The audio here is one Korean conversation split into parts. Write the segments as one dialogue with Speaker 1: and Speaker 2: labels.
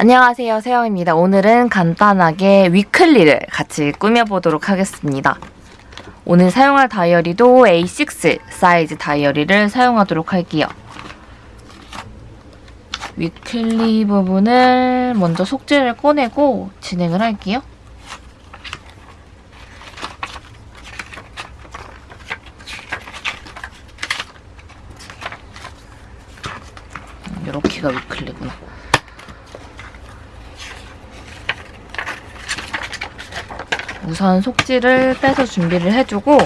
Speaker 1: 안녕하세요 세영입니다. 오늘은 간단하게 weekly를 같이 꾸며보도록 하겠습니다. 오늘 사용할 다이어리도 A6 사이즈 다이어리를 사용하도록 할게요. weekly 부분을 먼저 속지를 꺼내고 진행을 할게요. 이렇게가 위클리구나. 우선 속지를 빼서 준비를 해주고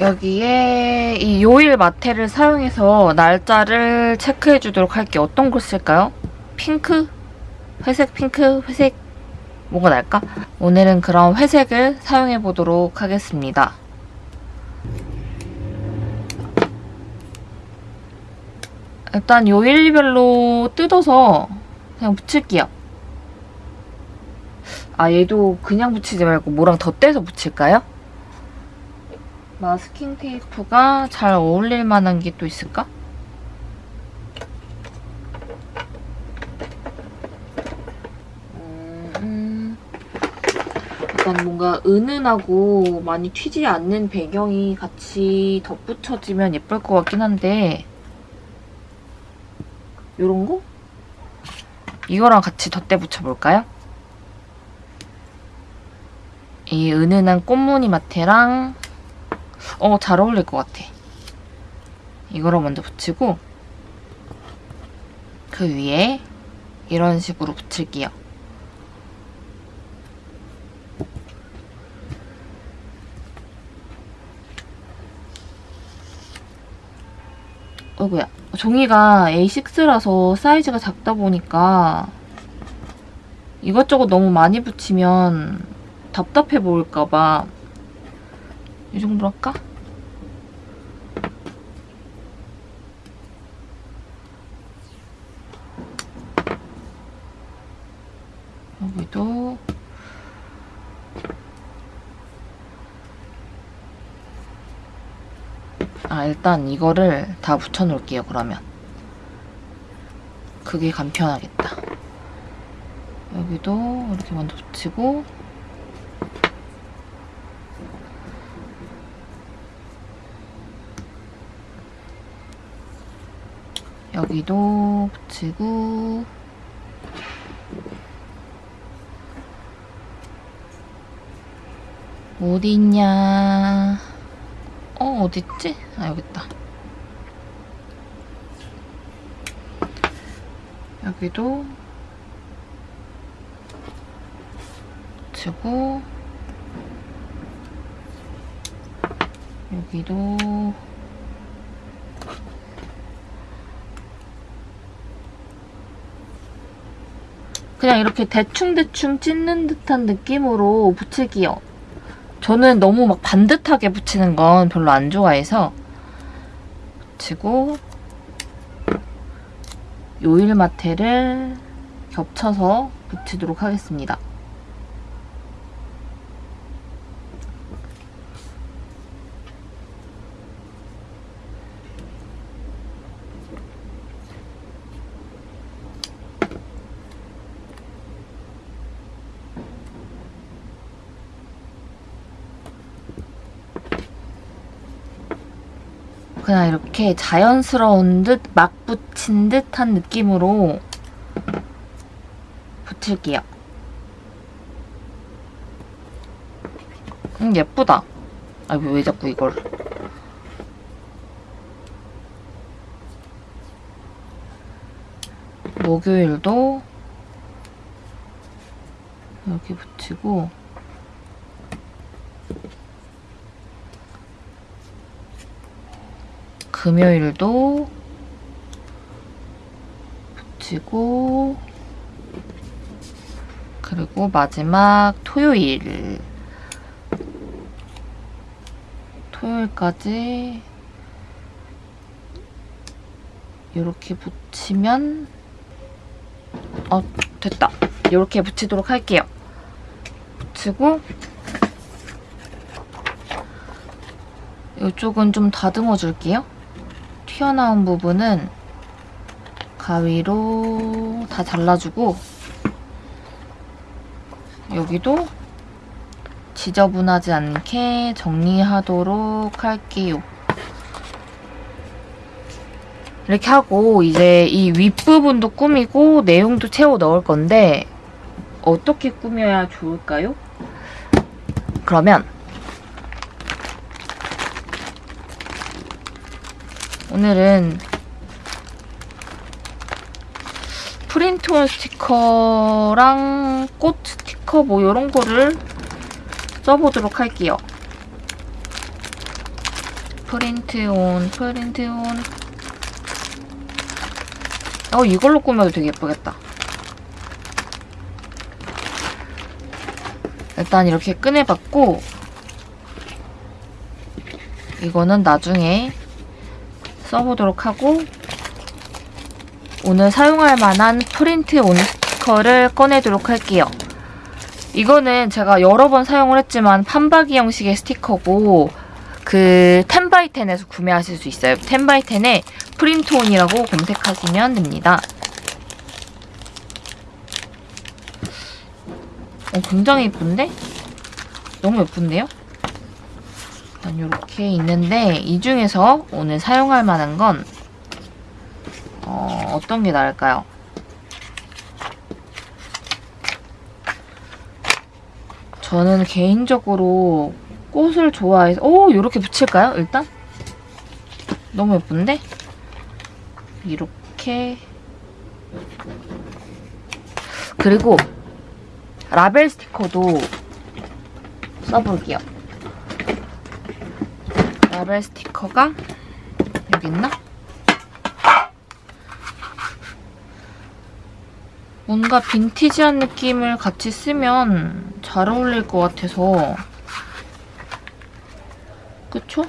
Speaker 1: 여기에 이 요일 마테를 사용해서 날짜를 체크해 주도록 할게요. 어떤 걸 쓸까요? 핑크? 회색, 핑크, 회색 뭐가 날까? 오늘은 그럼 회색을 사용해 보도록 하겠습니다. 일단 요일별로 뜯어서 그냥 붙일게요. 아 얘도 그냥 붙이지 말고 뭐랑 덧대서 붙일까요? 마스킹 테이프가 잘 어울릴 만한 게 또 있을까? 음, 약간 뭔가 은은하고 많이 튀지 않는 배경이 같이 덧붙여지면 예쁠 것 같긴 한데 요런 거? 이거랑 같이 덧대 붙여볼까요? 이 은은한 꽃무늬 마테랑 어, 잘 어울릴 것 같아. 이거로 먼저 붙이고 그 위에 이런 식으로 붙일게요. 어구야 종이가 A6라서 사이즈가 작다 보니까 이것저것 너무 많이 붙이면 답답해 보일까봐 이 정도로 할까? 여기도. 아 일단 이거를 다 붙여놓을게요 그러면. 그게 간편하겠다. 여기도 이렇게 먼저 붙이고 여기도 붙이고. 어디 있냐? 어 어딨지? 아 여기 있다. 여기도 붙이고. 여기도 그냥 이렇게 대충대충 찢는 듯한 느낌으로 붙일게요. 저는 너무 막 반듯하게 붙이는 건 별로 안 좋아해서 붙이고 요일 마테를 겹쳐서 붙이도록 하겠습니다. 그냥 이렇게 자연스러운 듯 막 붙인 듯한 느낌으로 붙일게요. 음 예쁘다. 아이고 왜 자꾸 이걸 목요일도 이렇게 붙이고 금요일도 붙이고 그리고 마지막 토요일. 토요일까지 이렇게 붙이면 어 됐다. 이렇게 붙이도록 할게요. 붙이고 이쪽은 좀 다듬어 줄게요 튀어나온 부분은 가위로 다 잘라주고 여기도 지저분하지 않게 정리하도록 할게요. 이렇게 하고 이제 이 윗부분도 꾸미고 내용도 채워 넣을 건데 어떻게 꾸며야 좋을까요? 그러면 오늘은 프린트온 스티커랑 꽃 스티커 뭐 이런 거를 써보도록 할게요. 프린트온, 프린트온. 어, 이걸로 꾸며도 되게 예쁘겠다. 일단 이렇게 꺼내봤고, 이거는 나중에 써보도록 하고, 오늘 사용할 만한 프린트 온 스티커를 꺼내도록 할게요. 이거는 제가 여러 번 사용을 했지만 판박이 형식의 스티커고 그 텐바이텐에서 구매하실 수 있어요. 텐바이텐에 프린트온이라고 검색하시면 됩니다. 어, 굉장히 예쁜데? 너무 예쁜데요? 일단 이렇게 있는데 이 중에서 오늘 사용할 만한 건 어, 어떤 게 나을까요? 저는 개인적으로 꽃을 좋아해서 오 이렇게 붙일까요? 일단 너무 예쁜데 이렇게 그리고 라벨 스티커도 써볼게요. 라벨 스티커가 여기 있나? 뭔가 빈티지한 느낌을 같이 쓰면 잘 어울릴 것 같아서 그쵸?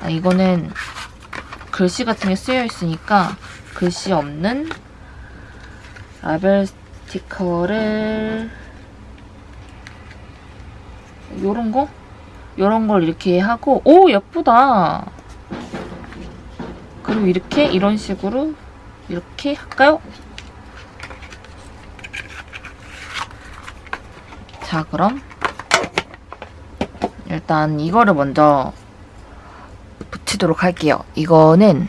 Speaker 1: 아, 이거는 글씨 같은 게 쓰여 있으니까 글씨 없는 라벨 스티커를 요런 거? 요런 걸 이렇게 하고 오 예쁘다 그리고 이렇게 이런 식으로 이렇게 할까요? 자, 그럼 일단 이거를 먼저 붙이도록 할게요. 이거는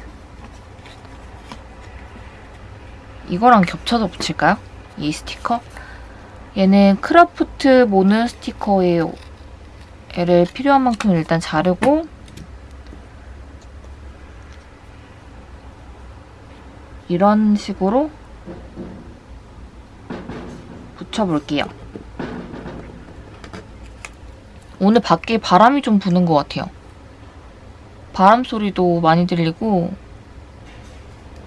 Speaker 1: 이거랑 겹쳐서 붙일까요? 이 스티커? 얘는 크라프트 모는 스티커예요. 얘를 필요한 만큼 일단 자르고 이런 식으로 붙여볼게요. 오늘 밖에 바람이 좀 부는 것 같아요. 바람 소리도 많이 들리고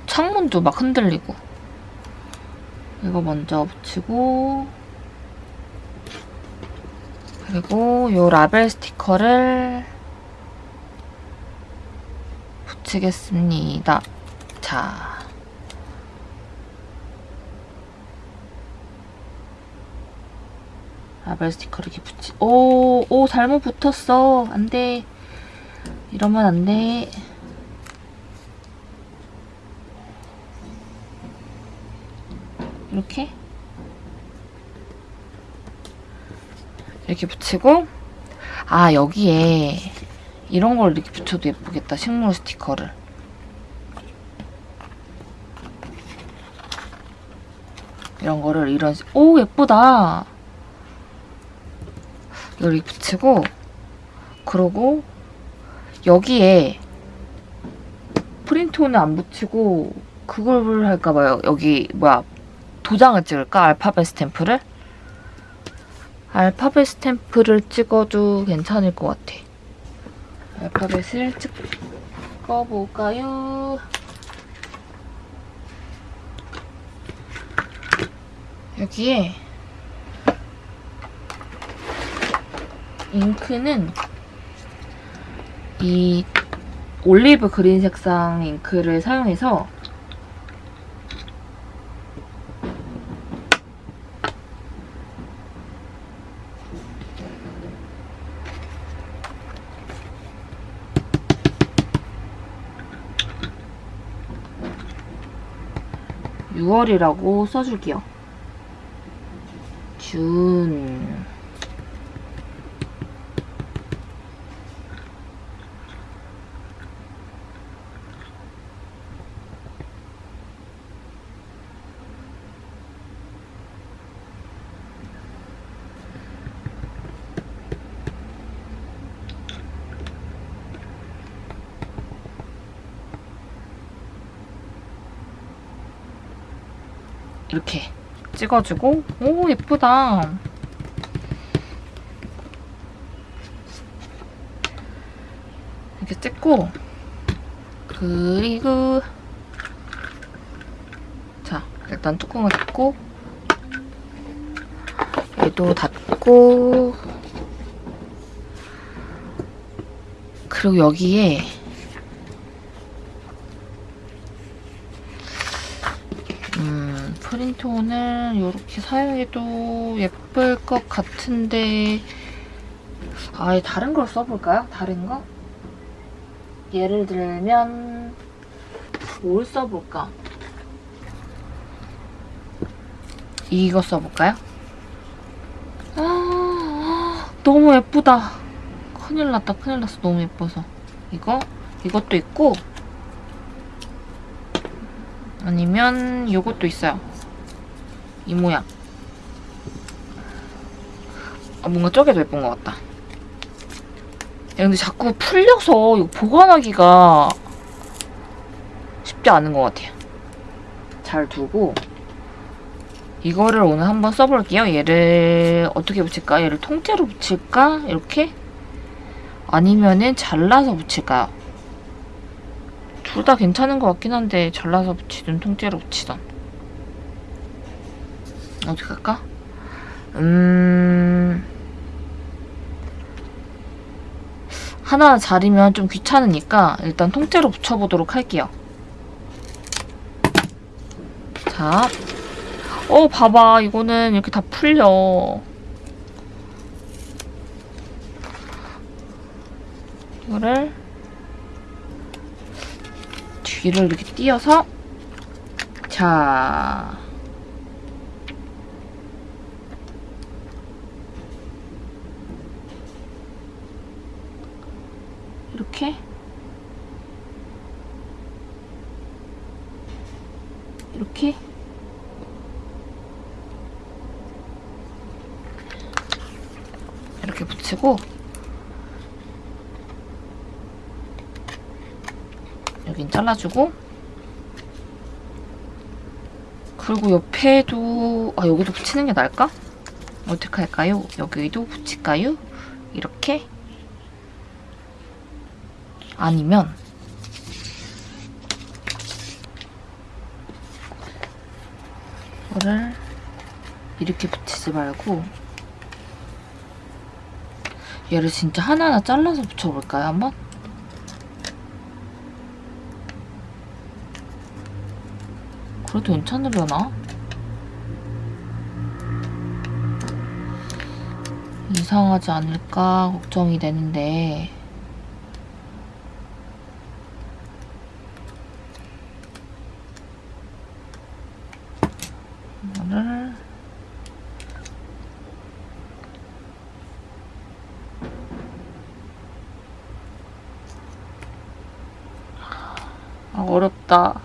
Speaker 1: 창문도 막 흔들리고 이거 먼저 붙이고 그리고 이 라벨 스티커를 붙이겠습니다. 자, 라벨 스티커를 이렇게 붙이 오, 오 잘못 붙었어. 안 돼. 이러면 안 돼. 이렇게 이렇게 붙이고 아 여기에 이런 걸 이렇게 붙여도 예쁘겠다 식물 스티커를 이런 거를 이런 식- 오 예쁘다 이걸 이렇게 붙이고 그러고 여기에 프린트온을 안 붙이고 그걸 할까 봐요. 여기 뭐야 도장을 찍을까? 알파벳 스탬프를? 알파벳 스탬프를 찍어도 괜찮을 것 같아. 알파벳을 찍어볼까요? 여기에 잉크는 이 올리브 그린 색상 잉크를 사용해서 6월이라고 써줄게요. 준. 이렇게 찍어주고. 오 예쁘다. 이렇게 찍고. 그리고 자 일단 뚜껑을 닫고 얘도 닫고 그리고 여기에 음, 프린트온을 이렇게 사용해도 예쁠 것 같은데 아예 다른 걸 써볼까요? 다른 거? 예를 들면 뭘 써볼까? 이거 써볼까요? 아, 아, 너무 예쁘다. 큰일 났다, 큰일 났어. 너무 예뻐서. 이거? 이것도 있고 아니면 이것도 있어요. 이 모양. 아, 뭔가 더 예쁜 것 같다. 야, 근데 자꾸 풀려서 이거 보관하기가 쉽지 않은 것 같아요. 잘 두고 이거를 오늘 한번 써볼게요. 얘를 어떻게 붙일까? 얘를 통째로 붙일까? 이렇게? 아니면은 잘라서 붙일까요? 둘 다 괜찮은 것 같긴 한데 잘라서 붙이든 통째로 붙이든 어떻게 할까? 음... 하나 자리면 좀 귀찮으니까 일단 통째로 붙여보도록 할게요. 자, 어 봐봐 이거는 이렇게 다 풀려. 이거를 뒤를 이렇게 띄어서 자 이렇게 이렇게 이렇게 붙이고 여긴 잘라주고 그리고 옆에도 아 여기도 붙이는 게 나을까? 어떻게 할까요? 여기도 붙일까요? 이렇게 아니면 이거를 이렇게 붙이지 말고 얘를 진짜 하나하나 잘라서 붙여볼까요 한번? 그래도 괜찮으려나? 이상하지 않을까 걱정이 되는데 이거를 아 어렵다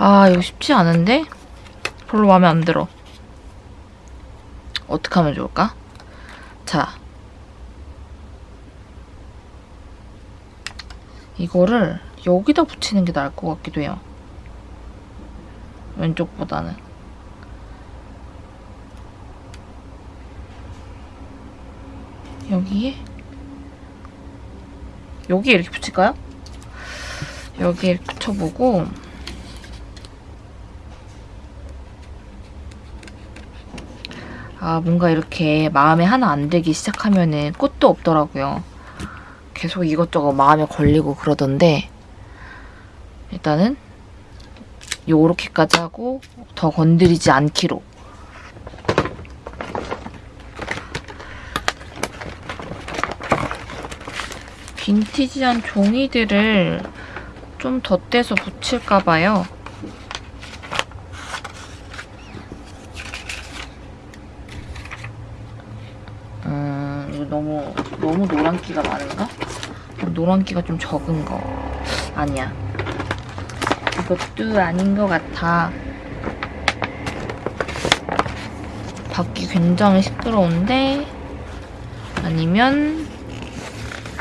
Speaker 1: 아 이거 쉽지 않은데? 별로 마음에 안 들어. 어떻게 하면 좋을까? 자. 이거를 여기다 붙이는 게 나을 것 같기도 해요. 왼쪽보다는. 여기에? 여기에 이렇게 붙일까요? 여기에 이렇게 붙여보고 아, 뭔가 이렇게 마음에 하나 안 들기 시작하면은 끝도 없더라고요. 계속 이것저것 마음에 걸리고 그러던데 일단은 요렇게까지 하고 더 건드리지 않기로. 빈티지한 종이들을 좀 덧대서 붙일까봐요. 음, 이거 너무, 너무 노란기가 많은가? 노란기가 좀 적은 거. 아니야. 이것도 아닌 것 같아. 밖이 굉장히 시끄러운데, 아니면,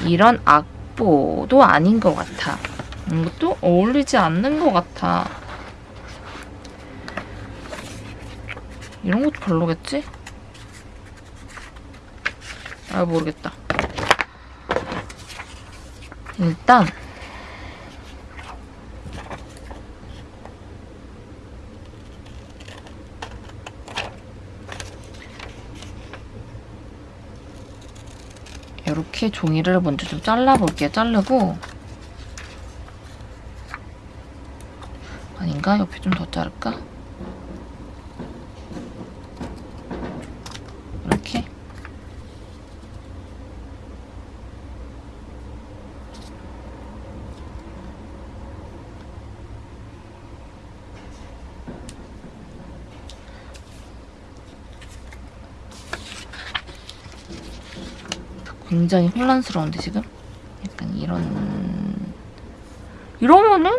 Speaker 1: 이런 악보도 아닌 것 같아. 이것도 어울리지 않는 것 같아. 이런 것도 별로겠지? 아, 모르겠다. 일단, 이렇게 종이를 먼저 좀 잘라볼게요. 자르고 아닌가? 옆에 좀 더 자를까? 이렇게 굉장히 혼란스러운데 지금? 약간 이런 이러면은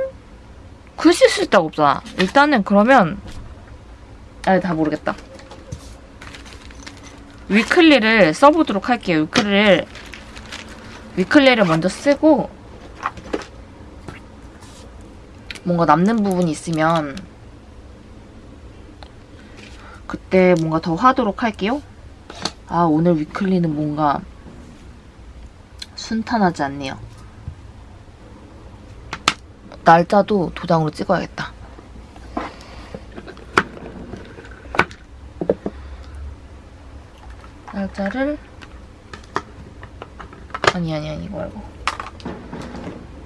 Speaker 1: 글씨 쓸 데가 없잖아. 일단은 그러면 아, 다 모르겠다. weekly를 써보도록 할게요. weekly를 weekly를 먼저 쓰고 뭔가 남는 부분이 있으면 그때 뭔가 더 하도록 할게요. 아 오늘 위클리는 뭔가 순탄하지 않네요. 날짜도 도장으로 찍어야겠다. 날짜를 아니 아니 아니 이거 말고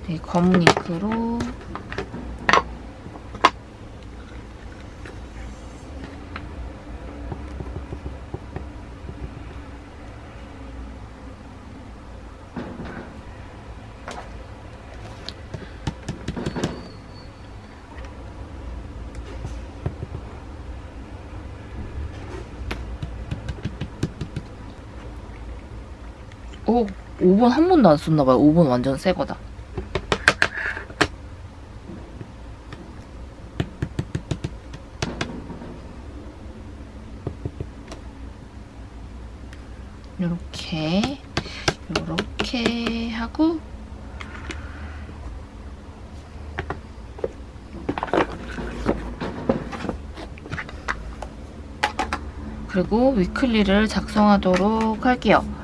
Speaker 1: 이 검은 잉크로 오 5번 한 번도 안 썼나봐요. 5번 완전 새 거다. 요렇게 요렇게 하고 그리고 위클리를 작성하도록 할게요.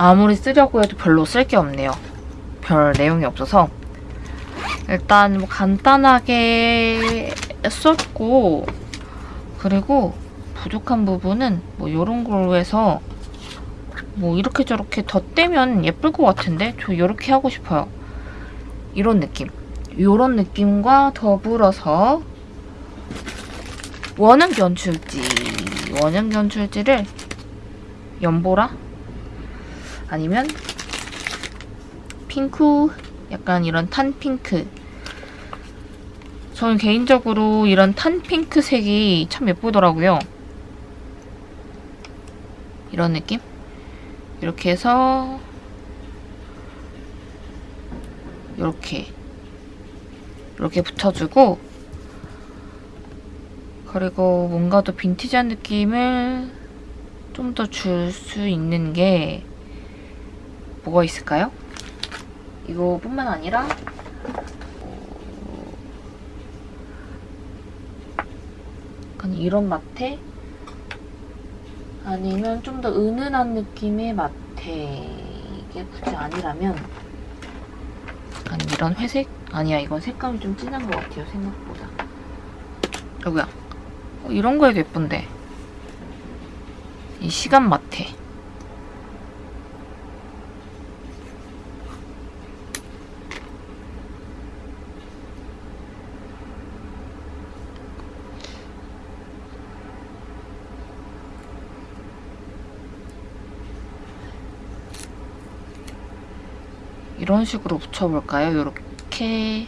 Speaker 1: 아무리 쓰려고 해도 별로 쓸 게 없네요. 별 내용이 없어서 일단 뭐 간단하게 썼고 그리고 부족한 부분은 뭐 이런 걸로 해서 뭐 이렇게 저렇게 덧대면 예쁠 것 같은데 저 이렇게 하고 싶어요. 이런 느낌. 이런 느낌과 더불어서 원형 연출지 원형 연출지를 연보라 아니면 핑크? 약간 이런 탄 핑크. 저는 개인적으로 이런 탄 핑크 색이 참 예쁘더라고요. 이런 느낌? 이렇게 해서 이렇게 이렇게 붙여주고 그리고 뭔가 더 빈티지한 느낌을 좀 더 줄 수 있는 게 뭐가 있을까요? 이거뿐만 아니라 약간 이런 마테 아니면 좀 더 은은한 느낌의 마테 이게 굳이 아니라면 약간 이런 회색? 아니야 이건 색감이 좀 진한 것 같아요 생각보다. 여기야? 어, 이런 거 해도 예쁜데. 이 시간 마테 이런 식으로 붙여볼까요? 요렇게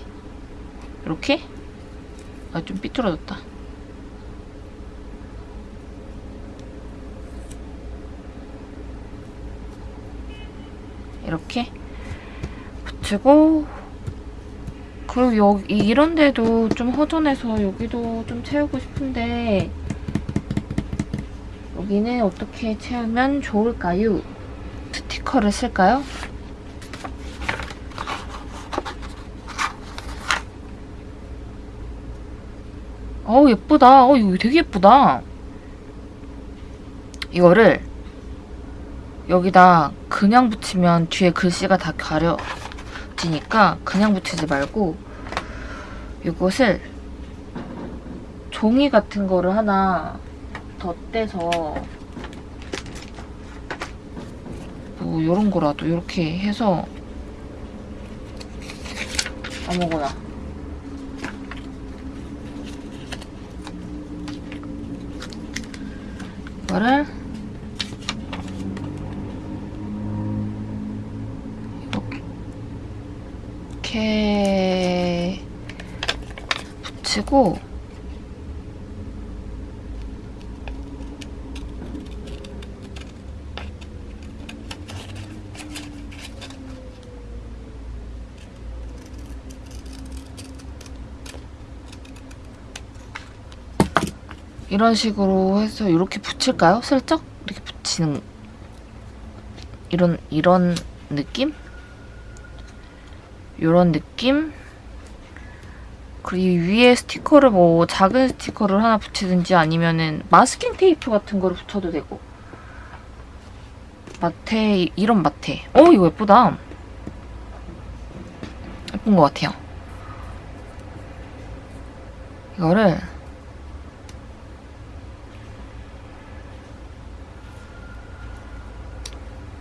Speaker 1: 요렇게? 아 좀 삐뚤어졌다 이렇게 붙이고 그리고 여기 이런 데도 좀 허전해서 여기도 좀 채우고 싶은데 여기는 어떻게 채우면 좋을까요? 스티커를 쓸까요? 어우 예쁘다. 어 이거 되게 예쁘다. 이거를 여기다 그냥 붙이면 뒤에 글씨가 다 가려지니까 그냥 붙이지 말고 이것을 종이 같은 거를 하나 덧대서 뭐 이런 거라도 이렇게 해서 아무거나 이거를 이렇게 붙이고 이런 식으로 해서 이렇게 붙일까요? 슬쩍 이렇게 붙이는 이런 이런 느낌? 이런 느낌? 그리고 위에 스티커를 뭐 작은 스티커를 하나 붙이든지 아니면은 마스킹 테이프 같은 거를 붙여도 되고 마테 이런 마테 어 이거 예쁘다 예쁜 것 같아요 이거를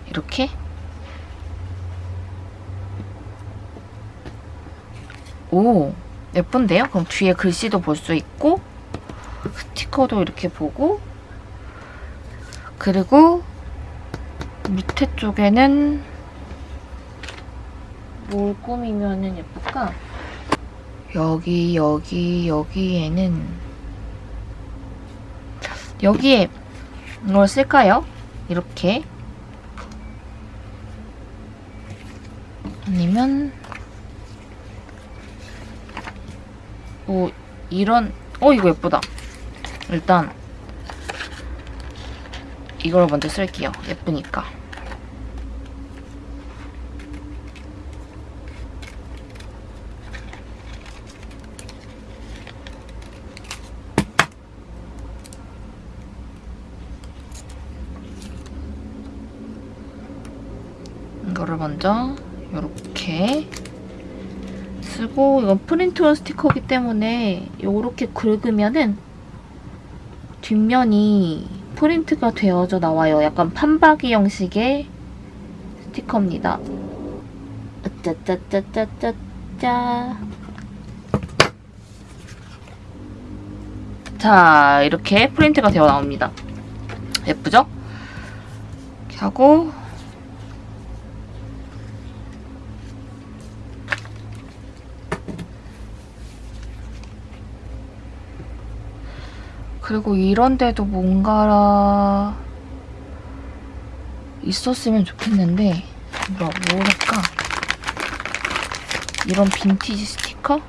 Speaker 1: 이렇게 오 예쁜데요? 그럼 뒤에 글씨도 볼 수 있고 스티커도 이렇게 보고 그리고 밑에 쪽에는 뭘 꾸미면 예쁠까? 여기 여기 여기에는 여기에 뭘 쓸까요? 이렇게 아니면 뭐 이런 어 이거 예쁘다. 일단 이걸 먼저 쓸게요. 예쁘니까. 이거를 먼저 이렇게 쓰고 이건 프린트온 스티커이기 때문에 이렇게 긁으면은 뒷면이 프린트가 되어져 나와요. 약간 판박이 형식의 스티커입니다. 짜짜짜짜짜짜 자 이렇게 프린트가 되어 나옵니다. 예쁘죠? 하고 그리고 이런데도 뭔가 있었으면 좋겠는데 뭐라, 뭐랄까 이런 빈티지 스티커?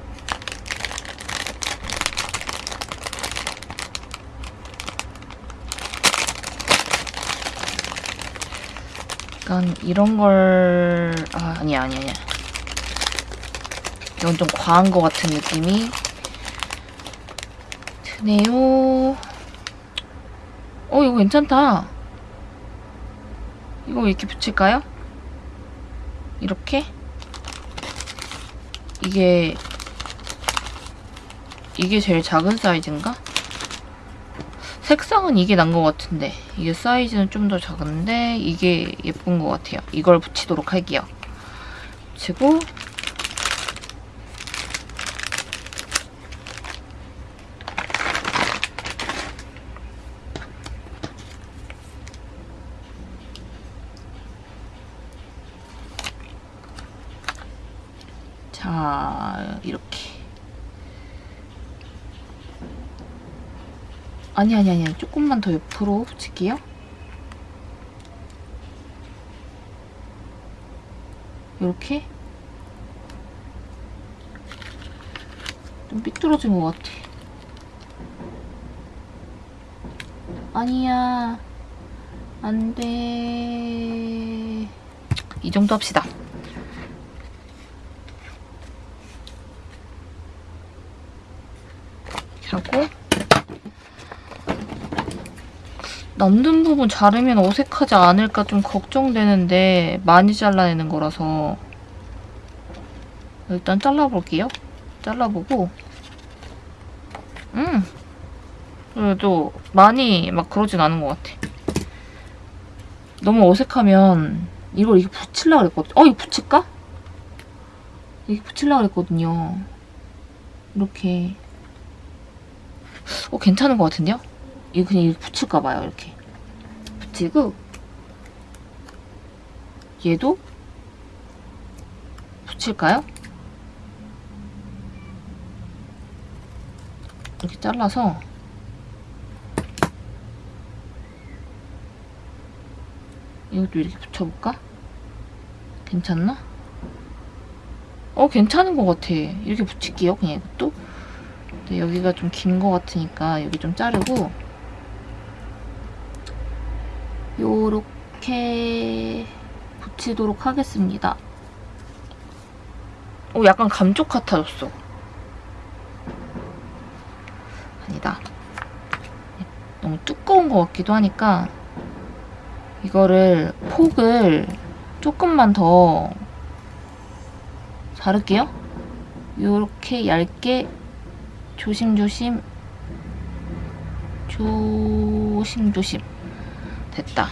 Speaker 1: 약간 이런 걸... 아, 아니, 아니야, 아니야. 이건 좀 과한 것 같은 느낌이 네요. 어, 이거 괜찮다. 이거 이렇게 붙일까요? 이렇게? 이게 이게 제일 작은 사이즈인가? 색상은 이게 난 것 같은데 이게 사이즈는 좀 더 작은데 이게 예쁜 것 같아요. 이걸 붙이도록 할게요. 붙이고 자 이렇게 아니 아니 아니 조금만 더 옆으로 붙일게요. 이렇게? 좀 삐뚤어진 것 같아. 아니야. 안돼. 이 정도 합시다. 하고 남는 부분 자르면 어색하지 않을까 좀 걱정되는데 많이 잘라내는 거라서 일단 잘라볼게요. 잘라보고 음 그래도 많이 막 그러진 않은 것 같아. 너무 어색하면 이걸 이게 붙이려고 그랬거든. 어 이거 붙일까? 이게 붙이려고 그랬거든요. 이렇게 어, 괜찮은 것 같은데요? 이거 그냥 이렇게 붙일까 봐요, 이렇게. 붙이고, 얘도 붙일까요? 이렇게 잘라서 이것도 이렇게 붙여볼까? 괜찮나? 어, 괜찮은 것 같아. 이렇게 붙일게요, 그냥 이것도. 근데 여기가 좀 긴 것 같으니까 여기 좀 자르고 요렇게 붙이도록 하겠습니다. 오, 약간 감쪽 같아졌어. 아니다. 너무 두꺼운 것 같기도 하니까 이거를 폭을 조금만 더 자를게요. 요렇게 얇게 조심조심 조심조심 됐다.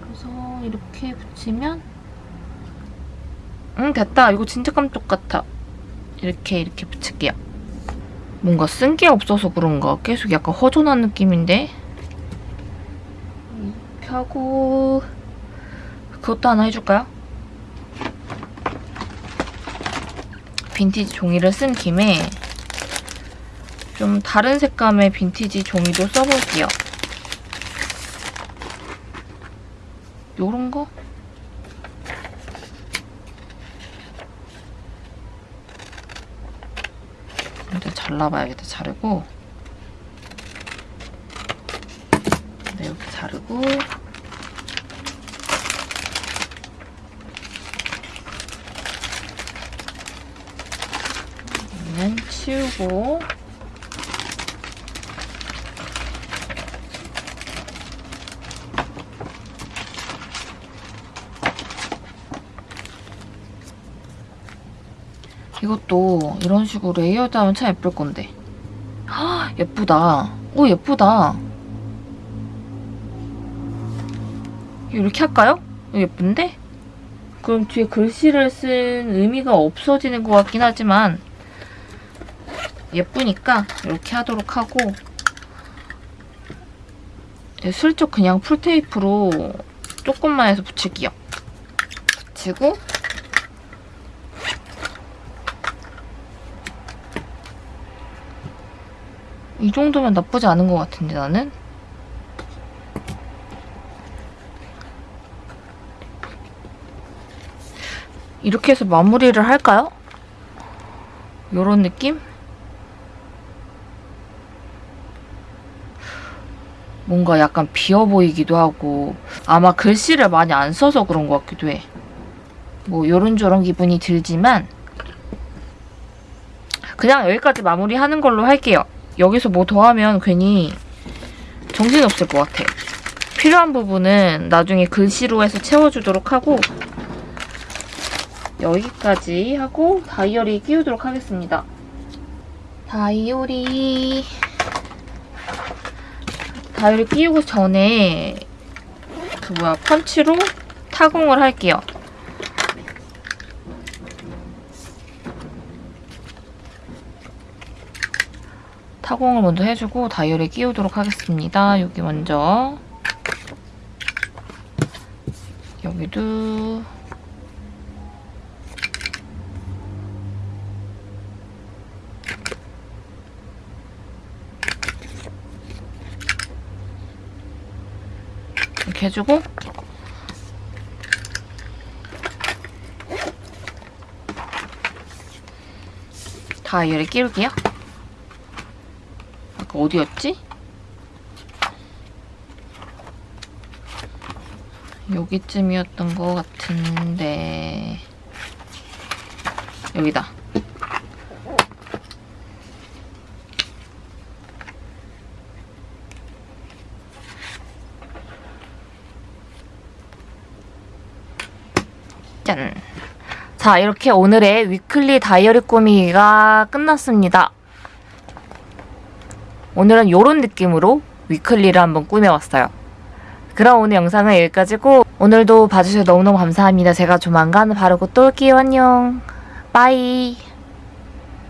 Speaker 1: 그래서 이렇게 붙이면 응 됐다. 이거 진짜 깜짝 같아. 이렇게 이렇게 붙일게요. 뭔가 쓴 게 없어서 그런가 계속 약간 허전한 느낌인데? 이렇게 하고 그것도 하나 해줄까요? 빈티지 종이를 쓴 김에 좀 다른 색감의 빈티지 종이도 써볼게요. 요런 거? 일단 잘라봐야겠다, 자르고. 네, 이렇게 자르고. 얘는 치우고. 이것도 이런 식으로 layered 하면 참 예쁠 건데. 헉, 예쁘다. 오, 예쁘다. 이렇게 할까요? 예쁜데? 그럼 뒤에 글씨를 쓴 의미가 없어지는 것 같긴 하지만 예쁘니까 이렇게 하도록 하고 네, 슬쩍 그냥 풀테이프로 조금만 해서 붙일게요. 붙이고 이 정도면 나쁘지 않은 것 같은데 나는? 이렇게 해서 마무리를 할까요? 요런 느낌? 뭔가 약간 비어 보이기도 하고 아마 글씨를 많이 안 써서 그런 것 같기도 해. 뭐 요런저런 기분이 들지만 그냥 여기까지 마무리하는 걸로 할게요. 여기서 뭐 더 하면 괜히 정신없을 것 같아. 필요한 부분은 나중에 글씨로 해서 채워주도록 하고 여기까지 하고 다이어리 끼우도록 하겠습니다. 다이어리 다이어리 끼우고 전에 그 뭐야 펀치로 타공을 할게요. 타공을 먼저 해주고 다이어리 끼우도록 하겠습니다. 여기 먼저 여기도 해주고 다이어리 끼울게요. 아까 어디였지? 여기쯤이었던 것 같은데 여기다. 짠. 자, 이렇게 오늘의 weekly 다이어리 꾸미기가 끝났습니다. 오늘은 이런 느낌으로 weekly를 한번 꾸며봤어요. 그럼 오늘 영상은 여기까지고 오늘도 봐주셔서 너무너무 감사합니다. 제가 조만간 빠르게 또 올게요. 안녕. bye.